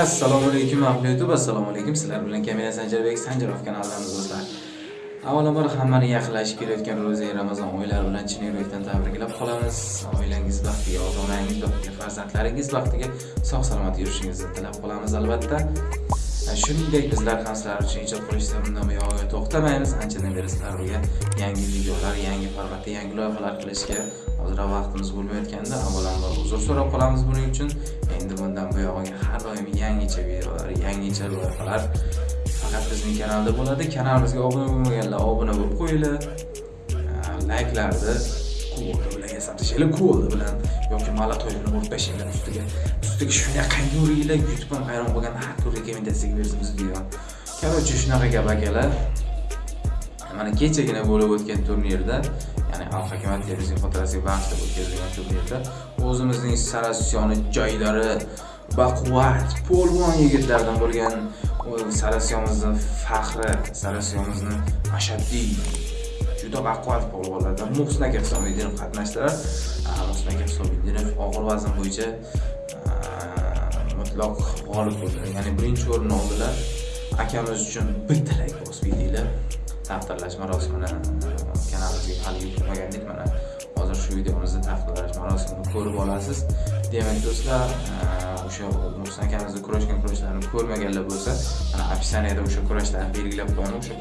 assalomu alaykum ahli youtube assalomu alaykum. Sizlar bilan kamina sanjarbek sanjarov kanalidamiz do'stlar. Avvalambor hammani yaqinlashib kelayotgan ro'za ramazon oylari bilan chin yurakdan tabriklab qolamiz. Oilangiz baxtiga ota onangiz baxtiga farzandlaringiz baxtiga sog' salomat yurishingizni tilab qolamiz albatta. Shuningdek bizlar ham sizlar uchun ijod qilishda bundan buyog'iga to'xtamaymiz. Anchadan beri sizlarga yangi videolar yangi formatda yangi loyihalar qilishga hozir vaqtimiz bo'lmayotganda avvalambor uzr so'rab qolamiz buning uchun. Endi bundan buyog'iga har doim yangicha videolar yangicha loyihalar faqat bizning kanalda bo'ladi. Kanalimizga obuna bo'lmaganlar obuna bo'lib qo'yinglar. Layklarni quvvati bilan yasatishinglar quvvati bilan yoki malatoyini urib tashinglar ustiga ustiga shunaqa uringlar yutqin hayron bo'lgan har tur rekomendatsiyaga bersamiz video короче shunaqa gap akalar. Mana kechagina bo'lib o'tgan turnirda ya'ni al hakamat televizion xotirasiga bag'ishlab o'tkazilgan turnirda o'zimizning sarasyoni joylari baquvvat polvon yigitlardan bo'lgan sarasyonimizni faxri sarasyonimizni ashaddiy juda baquvvat polvonlardan muhsin aka hisobiddinov qatnashdilar. Muhsin aka hisobiddinov og'ir vazn bo'yicha mutlaq g'olib bo'ldilar ya'ni birinchi o'rinni oldilar. Akamiz uchun bir tilak bosib yetinglar taqdirlash marosimini kanalimizga hali yuklamagandik mana hozir shu videomizni taqdirlash marosimini ko'rib olasiz. Demak do'stlar e, o'sha muhsin akamizni kurashgan kurashlarini ko'rmaganlar bo'lsa mana описаниеda o'sha kurashlarni belgilab qo'yaman o'sha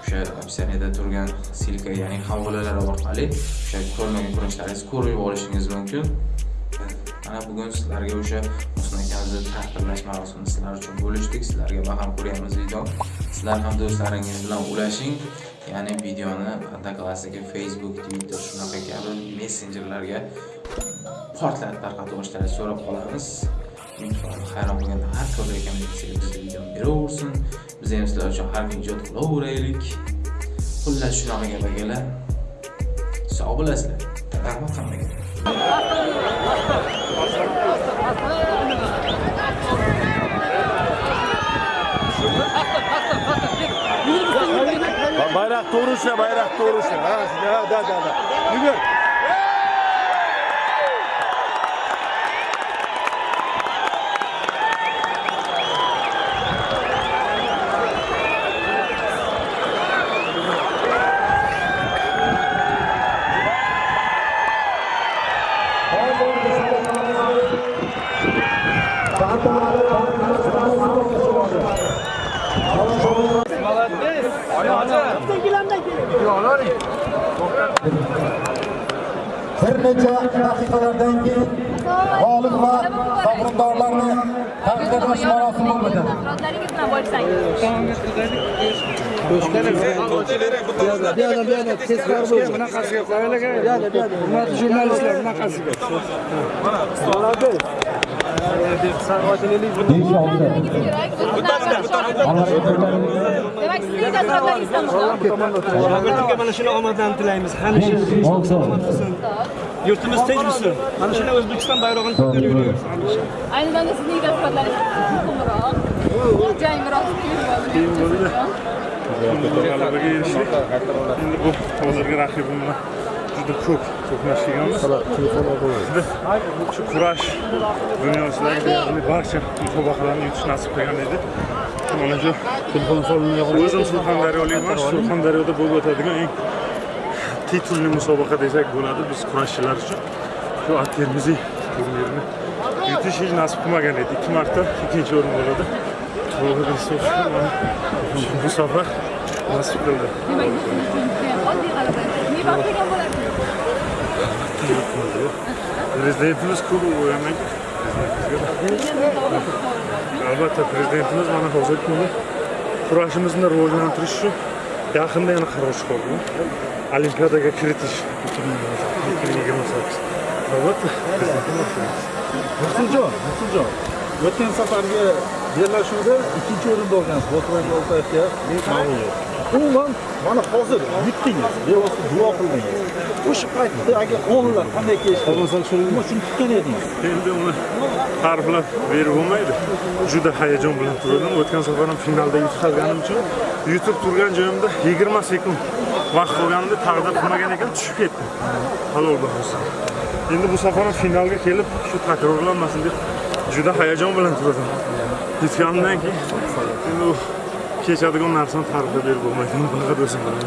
o'sha описаниеda turgan silka ya'ni havolalar orqali o'sha ko'rmagan kurashlaringizni ko'rib olishingiz mumkin. Mana bugun sizlarga o'sha muhsin taqdirlash marosimini sizlar uchun bo'lishdik sizlarga baham ko'ryapmiz video. Sizlar ham do'stlaringiz bilan ulashing. Ya'ni videoni одноклассники facebook twitter shunaqa kabi messenjerlarga portlatib tarqatib yuborishlarini so'rab qolamiz. Hayron bo'lganda har ko'rda rekomendatsiyaga bizga video beraversin. Biz ham sizlar uchun har kun ijod qilaveraylik. Xullas shunaqa gap akalar sog' bo'lasizlar. Rahmat hammaga Bayrak doğru uçla, bayrak doğru uçla. Ha, da, da, da. Yürü. Bir neçe dakikalardan ki galip ve sabrındarlarını takip etmesi marasım olmadı. Bir yana bir yana ses var bu. Bundan karşı yok. Bunlar jurnalistler bundan karşı yok. Bana abi. Besh olti Demak, sizning dasturlaringizdan shogirdimga mana shuni omadlarni tilaymiz hamisha olti yurtimiz tinch bo'lsin mana shunday o'zbekiston bayrog'ini ko'tarib yuramiz hamisha Ayni damda sizning dasturlaringiz muhimroq. Jangroq g'alabaga erishdik endi bu hozirgi raqibim bilan juda ko'p to'qnash kelganmiz Endi shu kurash dunyosidagi deyarli barcha musobaqalarni yutish nasib qilgan edi mana shu o'zim surxondaryolikman surxondaryoda bo'lib o'tadigan eng titulli musobaqa desak bo'ladi biz kurashchilar uchun shu termiziy turnirini yutish hech nasib qilmagan edi ikki marta ikkinchi o'rin bo'ladi bu safar nasib qildi. Nima qilgan prezidentimiz ko'p o'ylamaydi albatta prezidentimiz mana hozirgi kunda kurashimizni rivojlantirish uchun yaqinda yana qaror chiqardi olimpiadaga kiritish ikki ming yigirma sakkiz albatta Nursuljon, Nursuljon. O'tgan safargi bellashuvda ikkinchi o'rinda olgansiz. Boturay Oltayevga mag'lubiyat. Umuman mana hozir yutdingiz, bevosita duo qildingiz. O'sha paytda agar o'nlar qanday kelishdi? Nima shuni kutgan edingiz? endi uni ta'riflab berib bo'lmaydi juda hayajon bilan turdim o'tgan safar ham finalda yutqazganim uchun yutib turgan joyimda yigirma sekund vaqt qolganimda taqdir qilmagan ekan tushib ketdim halol bo'lsin endi bu safar ham finalga kelib shu takrorlanmasin deb juda hayajon bilan turadim yutganimdan keyin kechadigan narsani ta'riflab berib bo'lmaydi faqat o'zim bilaman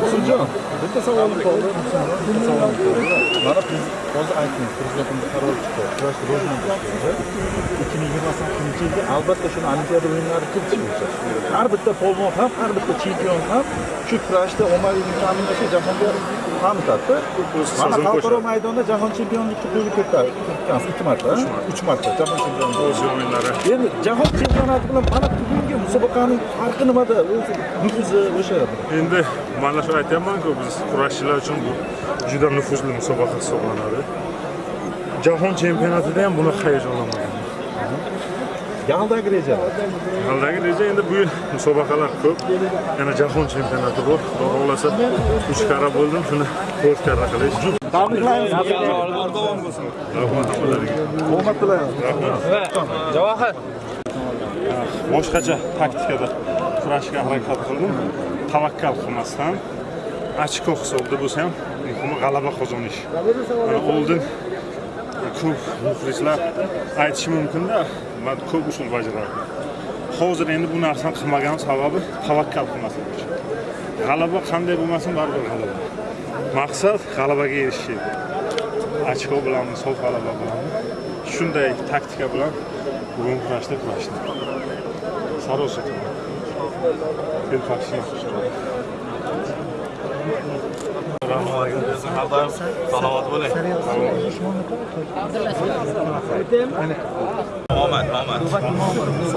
Muhsinjon, bitta savolim qoldi. Bitta savolim qoldi. Mana biz hozir aytdingiz, prezidentimiz qaror chiqdi. Kurash rivojlantirish 2028 yilda albatta shuni Olimpiada o'yinlari kiritish bo'yicha Har bitta polvon ham, har bitta chempion ham shu kurashda ommaviy ta'minlashga jahonga tanitadi. Mana xalqaro maydonda jahon chempionlikka qo'lga kiritgansiz ikki marta, uch marta jahon chempionligi. Osiyo o'yinlari Endi jahon chempionati bilan mana bugungi musobaqaning farqi nimada? O'zi nufuzi o'sha endi mana shu aytyapmanku biz kurashchilar uchun bu juda nufuzli musobaqa hisoblanadi jahon chempionatida ham bunaqa hayajonlanmagan Galdagi rejalar. Haldagi reja endi bu yil musobaqalar ko'p. Yana jahon chempionati bor. Xudo xohlasa 3 karra bo'ldim, shuni 4 karra qilish. Tabriklaymiz. Davom bo'lsin. Rahmat. Omad tilaymiz. Javohir. Boshqacha taktikada kurashga harakat qildim. Tavakkal qilmasdan ochko hisobda bo'lsa ham muhimi g'alaba qozonish. Mana oldin ko'p muxlislar aytishi mumkinda, man ko'p usul bajarardim. Hozir endi bu narsani qilmaganim sababi tavakkal qilmaslik uchun. G'alaba qanday bo'lmasin baribir g'alaba. Maqsad g'alabaga erishish edi. Ochko bilanmi sof g'alaba bilanmi Shunday taktika bilan bugun kurashda kurashdim. Sarosa. Telpakshi. Salomat bo'ling. Omad, omad.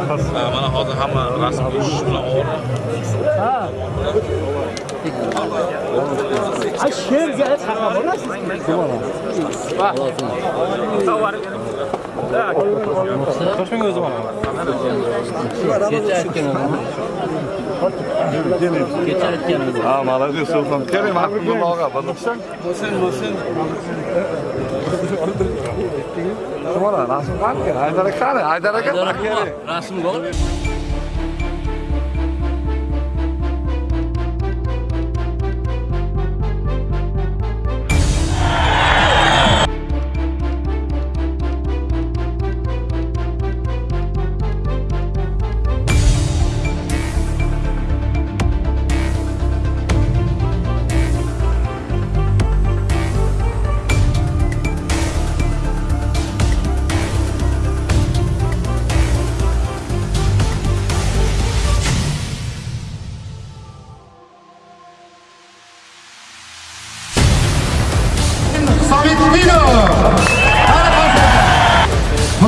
Ha, Mana hozir hamma rasm tushish bilan ovora. Ha, молодец, Sultan. Kerim, haqiqiy og'a. Bo'lsin, bo'lsin. Mana rasm qani? Haydar aka, Haydar aka. Rasm bor.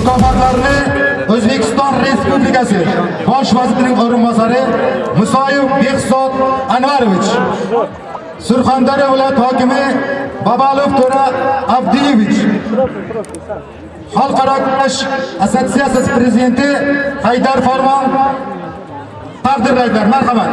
Mukofotlarini O'zbekiston Respublikasi Bosh vazirining o'rinbosari Musoyev Behzod Anvarovich Surxondaryo viloyat hokimi Babalov To'ra Abdiyevich Xalqaro kurash assotsiatsiyasi prezidenti Haydar Farmon taqdirlaydilar. Marhamat.